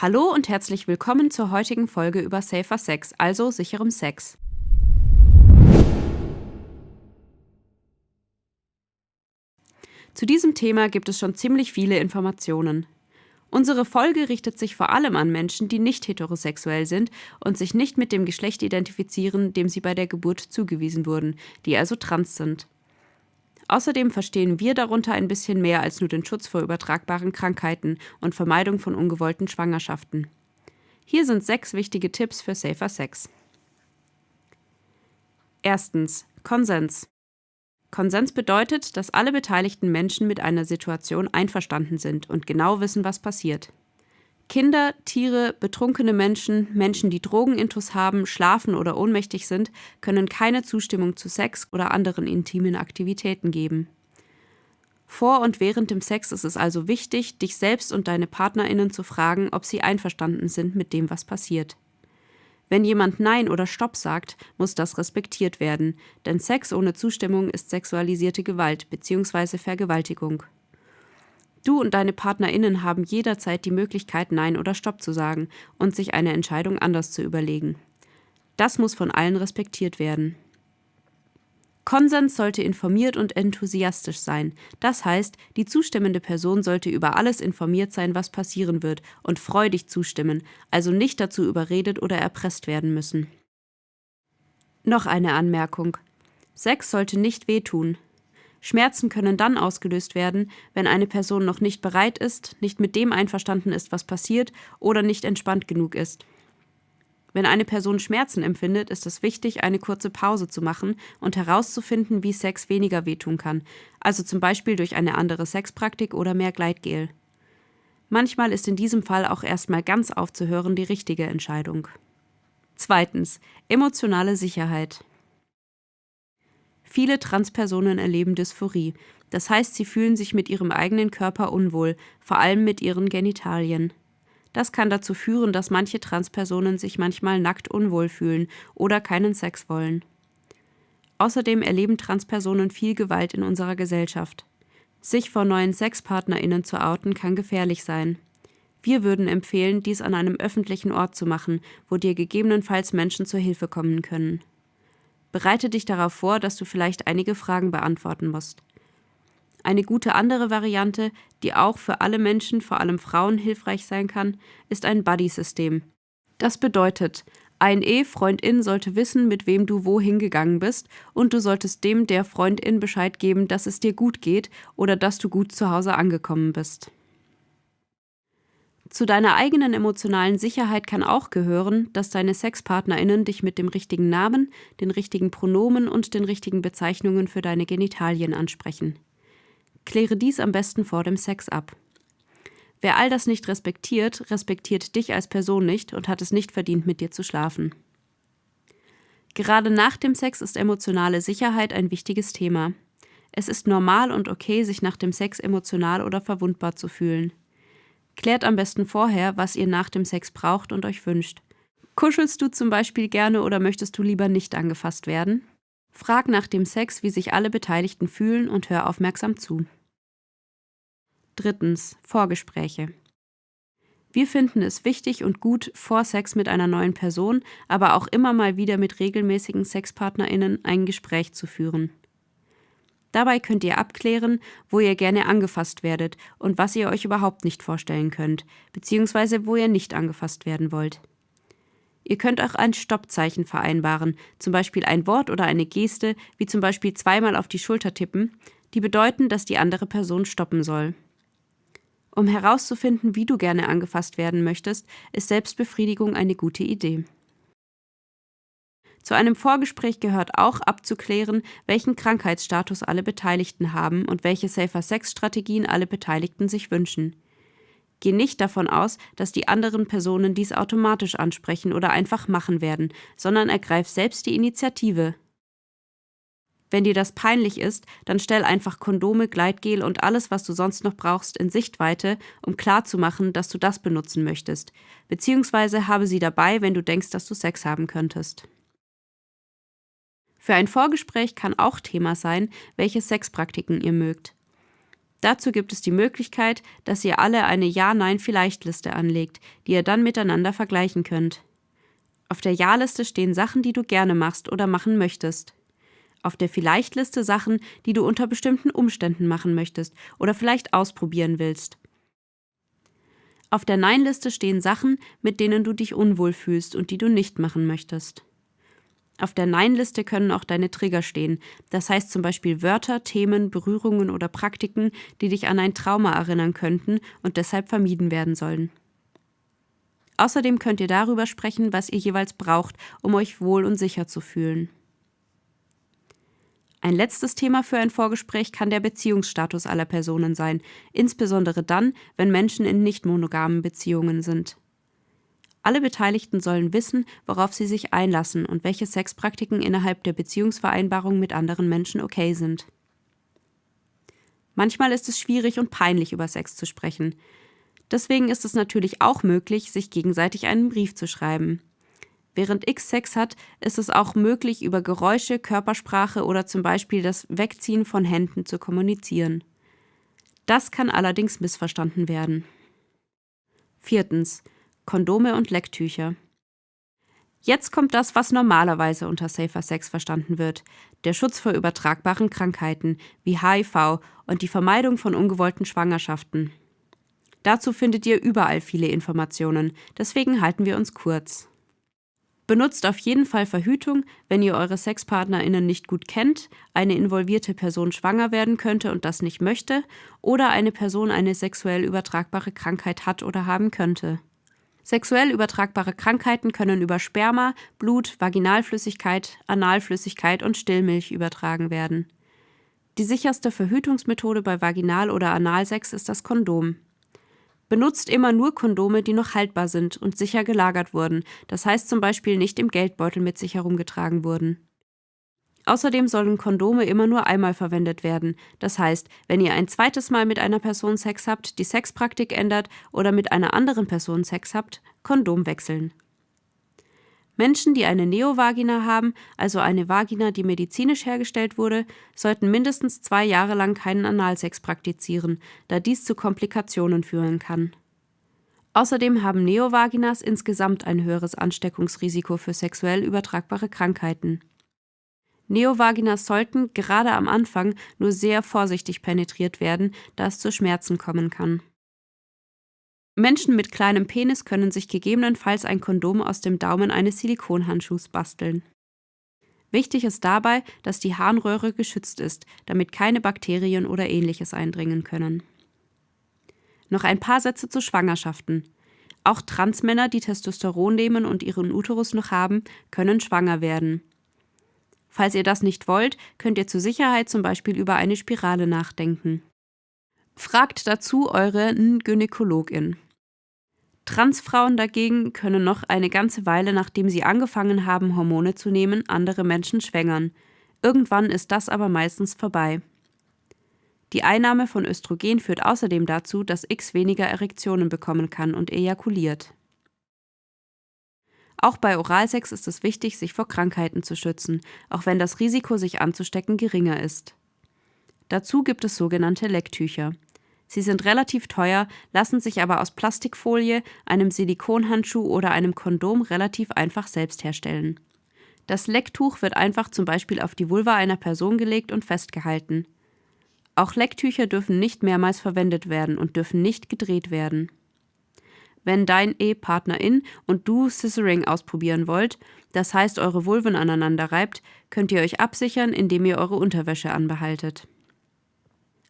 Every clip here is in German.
Hallo und herzlich willkommen zur heutigen Folge über Safer Sex, also sicherem Sex. Zu diesem Thema gibt es schon ziemlich viele Informationen. Unsere Folge richtet sich vor allem an Menschen, die nicht heterosexuell sind und sich nicht mit dem Geschlecht identifizieren, dem sie bei der Geburt zugewiesen wurden, die also trans sind. Außerdem verstehen wir darunter ein bisschen mehr als nur den Schutz vor übertragbaren Krankheiten und Vermeidung von ungewollten Schwangerschaften. Hier sind sechs wichtige Tipps für safer Sex. Erstens. Konsens. Konsens bedeutet, dass alle beteiligten Menschen mit einer Situation einverstanden sind und genau wissen, was passiert. Kinder, Tiere, betrunkene Menschen, Menschen, die Drogenintus haben, schlafen oder ohnmächtig sind, können keine Zustimmung zu Sex oder anderen intimen Aktivitäten geben. Vor und während dem Sex ist es also wichtig, dich selbst und deine Partnerinnen zu fragen, ob sie einverstanden sind mit dem, was passiert. Wenn jemand Nein oder Stopp sagt, muss das respektiert werden, denn Sex ohne Zustimmung ist sexualisierte Gewalt bzw. Vergewaltigung. Du und deine PartnerInnen haben jederzeit die Möglichkeit, Nein oder Stopp zu sagen und sich eine Entscheidung anders zu überlegen. Das muss von allen respektiert werden. Konsens sollte informiert und enthusiastisch sein. Das heißt, die zustimmende Person sollte über alles informiert sein, was passieren wird, und freudig zustimmen, also nicht dazu überredet oder erpresst werden müssen. Noch eine Anmerkung. Sex sollte nicht wehtun. Schmerzen können dann ausgelöst werden, wenn eine Person noch nicht bereit ist, nicht mit dem einverstanden ist, was passiert oder nicht entspannt genug ist. Wenn eine Person Schmerzen empfindet, ist es wichtig, eine kurze Pause zu machen und herauszufinden, wie Sex weniger wehtun kann, also zum Beispiel durch eine andere Sexpraktik oder mehr Gleitgel. Manchmal ist in diesem Fall auch erstmal ganz aufzuhören die richtige Entscheidung. Zweitens. Emotionale Sicherheit. Viele Transpersonen erleben Dysphorie, das heißt, sie fühlen sich mit ihrem eigenen Körper unwohl, vor allem mit ihren Genitalien. Das kann dazu führen, dass manche Transpersonen sich manchmal nackt unwohl fühlen oder keinen Sex wollen. Außerdem erleben Transpersonen viel Gewalt in unserer Gesellschaft. Sich vor neuen SexpartnerInnen zu outen kann gefährlich sein. Wir würden empfehlen, dies an einem öffentlichen Ort zu machen, wo dir gegebenenfalls Menschen zur Hilfe kommen können. Bereite dich darauf vor, dass du vielleicht einige Fragen beantworten musst. Eine gute andere Variante, die auch für alle Menschen, vor allem Frauen, hilfreich sein kann, ist ein Buddy-System. Das bedeutet, ein E-Freundin sollte wissen, mit wem du wohin gegangen bist, und du solltest dem der Freundin Bescheid geben, dass es dir gut geht oder dass du gut zu Hause angekommen bist. Zu deiner eigenen emotionalen Sicherheit kann auch gehören, dass deine SexpartnerInnen dich mit dem richtigen Namen, den richtigen Pronomen und den richtigen Bezeichnungen für deine Genitalien ansprechen. Kläre dies am besten vor dem Sex ab. Wer all das nicht respektiert, respektiert dich als Person nicht und hat es nicht verdient, mit dir zu schlafen. Gerade nach dem Sex ist emotionale Sicherheit ein wichtiges Thema. Es ist normal und okay, sich nach dem Sex emotional oder verwundbar zu fühlen. Klärt am besten vorher, was ihr nach dem Sex braucht und euch wünscht. Kuschelst du zum Beispiel gerne oder möchtest du lieber nicht angefasst werden? Frag nach dem Sex, wie sich alle Beteiligten fühlen und hör aufmerksam zu. Drittens. Vorgespräche. Wir finden es wichtig und gut, vor Sex mit einer neuen Person, aber auch immer mal wieder mit regelmäßigen SexpartnerInnen ein Gespräch zu führen. Dabei könnt ihr abklären, wo ihr gerne angefasst werdet und was ihr euch überhaupt nicht vorstellen könnt, beziehungsweise wo ihr nicht angefasst werden wollt. Ihr könnt auch ein Stoppzeichen vereinbaren, zum Beispiel ein Wort oder eine Geste, wie zum Beispiel zweimal auf die Schulter tippen, die bedeuten, dass die andere Person stoppen soll. Um herauszufinden, wie du gerne angefasst werden möchtest, ist Selbstbefriedigung eine gute Idee. Zu einem Vorgespräch gehört auch abzuklären, welchen Krankheitsstatus alle Beteiligten haben und welche Safer-Sex-Strategien alle Beteiligten sich wünschen. Geh nicht davon aus, dass die anderen Personen dies automatisch ansprechen oder einfach machen werden, sondern ergreif selbst die Initiative. Wenn dir das peinlich ist, dann stell einfach Kondome, Gleitgel und alles, was du sonst noch brauchst, in Sichtweite, um klarzumachen, dass du das benutzen möchtest, beziehungsweise habe sie dabei, wenn du denkst, dass du Sex haben könntest. Für ein Vorgespräch kann auch Thema sein, welche Sexpraktiken ihr mögt. Dazu gibt es die Möglichkeit, dass ihr alle eine Ja-Nein-Vielleicht-Liste anlegt, die ihr dann miteinander vergleichen könnt. Auf der Ja-Liste stehen Sachen, die du gerne machst oder machen möchtest. Auf der Vielleicht-Liste Sachen, die du unter bestimmten Umständen machen möchtest oder vielleicht ausprobieren willst. Auf der Nein-Liste stehen Sachen, mit denen du dich unwohl fühlst und die du nicht machen möchtest. Auf der Nein-Liste können auch deine Trigger stehen, das heißt zum Beispiel Wörter, Themen, Berührungen oder Praktiken, die dich an ein Trauma erinnern könnten und deshalb vermieden werden sollen. Außerdem könnt ihr darüber sprechen, was ihr jeweils braucht, um euch wohl und sicher zu fühlen. Ein letztes Thema für ein Vorgespräch kann der Beziehungsstatus aller Personen sein, insbesondere dann, wenn Menschen in nicht monogamen Beziehungen sind. Alle Beteiligten sollen wissen, worauf sie sich einlassen und welche Sexpraktiken innerhalb der Beziehungsvereinbarung mit anderen Menschen okay sind. Manchmal ist es schwierig und peinlich, über Sex zu sprechen. Deswegen ist es natürlich auch möglich, sich gegenseitig einen Brief zu schreiben. Während X Sex hat, ist es auch möglich, über Geräusche, Körpersprache oder zum Beispiel das Wegziehen von Händen zu kommunizieren. Das kann allerdings missverstanden werden. Viertens. Kondome und Lecktücher. Jetzt kommt das, was normalerweise unter Safer Sex verstanden wird. Der Schutz vor übertragbaren Krankheiten wie HIV und die Vermeidung von ungewollten Schwangerschaften. Dazu findet ihr überall viele Informationen, deswegen halten wir uns kurz. Benutzt auf jeden Fall Verhütung, wenn ihr eure SexpartnerInnen nicht gut kennt, eine involvierte Person schwanger werden könnte und das nicht möchte, oder eine Person eine sexuell übertragbare Krankheit hat oder haben könnte. Sexuell übertragbare Krankheiten können über Sperma, Blut, Vaginalflüssigkeit, Analflüssigkeit und Stillmilch übertragen werden. Die sicherste Verhütungsmethode bei Vaginal- oder Analsex ist das Kondom. Benutzt immer nur Kondome, die noch haltbar sind und sicher gelagert wurden, das heißt zum Beispiel nicht im Geldbeutel mit sich herumgetragen wurden. Außerdem sollen Kondome immer nur einmal verwendet werden. Das heißt, wenn ihr ein zweites Mal mit einer Person Sex habt, die Sexpraktik ändert oder mit einer anderen Person Sex habt, Kondom wechseln. Menschen, die eine Neovagina haben, also eine Vagina, die medizinisch hergestellt wurde, sollten mindestens zwei Jahre lang keinen Analsex praktizieren, da dies zu Komplikationen führen kann. Außerdem haben Neovaginas insgesamt ein höheres Ansteckungsrisiko für sexuell übertragbare Krankheiten. Neovaginas sollten, gerade am Anfang, nur sehr vorsichtig penetriert werden, da es zu Schmerzen kommen kann. Menschen mit kleinem Penis können sich gegebenenfalls ein Kondom aus dem Daumen eines Silikonhandschuhs basteln. Wichtig ist dabei, dass die Harnröhre geschützt ist, damit keine Bakterien oder ähnliches eindringen können. Noch ein paar Sätze zu Schwangerschaften. Auch Transmänner, die Testosteron nehmen und ihren Uterus noch haben, können schwanger werden. Falls ihr das nicht wollt, könnt ihr zur Sicherheit zum Beispiel über eine Spirale nachdenken. Fragt dazu eure Gynäkologin. Transfrauen dagegen können noch eine ganze Weile, nachdem sie angefangen haben, Hormone zu nehmen, andere Menschen schwängern. Irgendwann ist das aber meistens vorbei. Die Einnahme von Östrogen führt außerdem dazu, dass X weniger Erektionen bekommen kann und ejakuliert. Auch bei Oralsex ist es wichtig, sich vor Krankheiten zu schützen, auch wenn das Risiko, sich anzustecken, geringer ist. Dazu gibt es sogenannte Lecktücher. Sie sind relativ teuer, lassen sich aber aus Plastikfolie, einem Silikonhandschuh oder einem Kondom relativ einfach selbst herstellen. Das Lecktuch wird einfach zum Beispiel auf die Vulva einer Person gelegt und festgehalten. Auch Lecktücher dürfen nicht mehrmals verwendet werden und dürfen nicht gedreht werden. Wenn dein E-Partnerin und du Scissoring ausprobieren wollt, das heißt eure Vulven aneinander reibt, könnt ihr euch absichern, indem ihr eure Unterwäsche anbehaltet.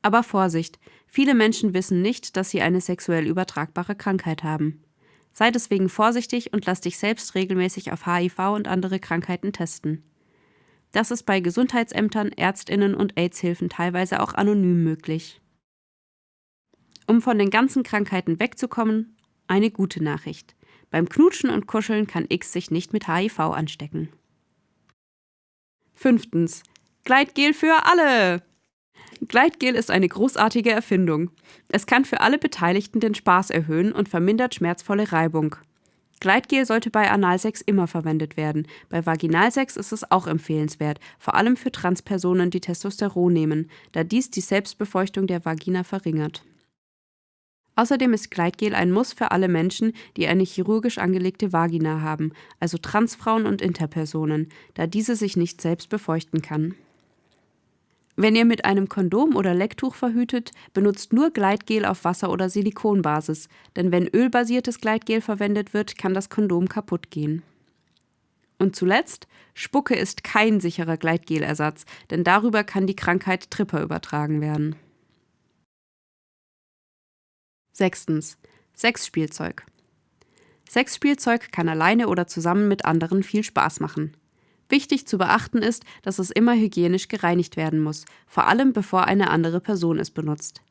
Aber Vorsicht, viele Menschen wissen nicht, dass sie eine sexuell übertragbare Krankheit haben. Sei deswegen vorsichtig und lass dich selbst regelmäßig auf HIV und andere Krankheiten testen. Das ist bei Gesundheitsämtern, Ärztinnen und AIDS-Hilfen teilweise auch anonym möglich. Um von den ganzen Krankheiten wegzukommen, eine gute Nachricht. Beim Knutschen und Kuscheln kann X sich nicht mit HIV anstecken. Fünftens. Gleitgel für alle! Gleitgel ist eine großartige Erfindung. Es kann für alle Beteiligten den Spaß erhöhen und vermindert schmerzvolle Reibung. Gleitgel sollte bei Analsex immer verwendet werden. Bei Vaginalsex ist es auch empfehlenswert, vor allem für Transpersonen, die Testosteron nehmen, da dies die Selbstbefeuchtung der Vagina verringert. Außerdem ist Gleitgel ein Muss für alle Menschen, die eine chirurgisch angelegte Vagina haben, also Transfrauen und Interpersonen, da diese sich nicht selbst befeuchten kann. Wenn ihr mit einem Kondom oder Lecktuch verhütet, benutzt nur Gleitgel auf Wasser- oder Silikonbasis, denn wenn ölbasiertes Gleitgel verwendet wird, kann das Kondom kaputt gehen. Und zuletzt, Spucke ist kein sicherer Gleitgelersatz, denn darüber kann die Krankheit Tripper übertragen werden. Sechstens. Sexspielzeug. Sexspielzeug kann alleine oder zusammen mit anderen viel Spaß machen. Wichtig zu beachten ist, dass es immer hygienisch gereinigt werden muss, vor allem bevor eine andere Person es benutzt.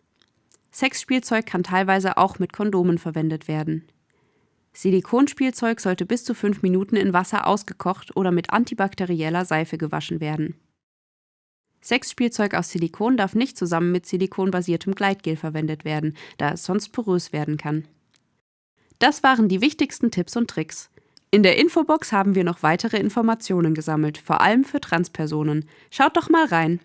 Sexspielzeug kann teilweise auch mit Kondomen verwendet werden. Silikonspielzeug sollte bis zu fünf Minuten in Wasser ausgekocht oder mit antibakterieller Seife gewaschen werden. Sexspielzeug aus Silikon darf nicht zusammen mit silikonbasiertem Gleitgel verwendet werden, da es sonst porös werden kann. Das waren die wichtigsten Tipps und Tricks. In der Infobox haben wir noch weitere Informationen gesammelt, vor allem für Transpersonen. Schaut doch mal rein.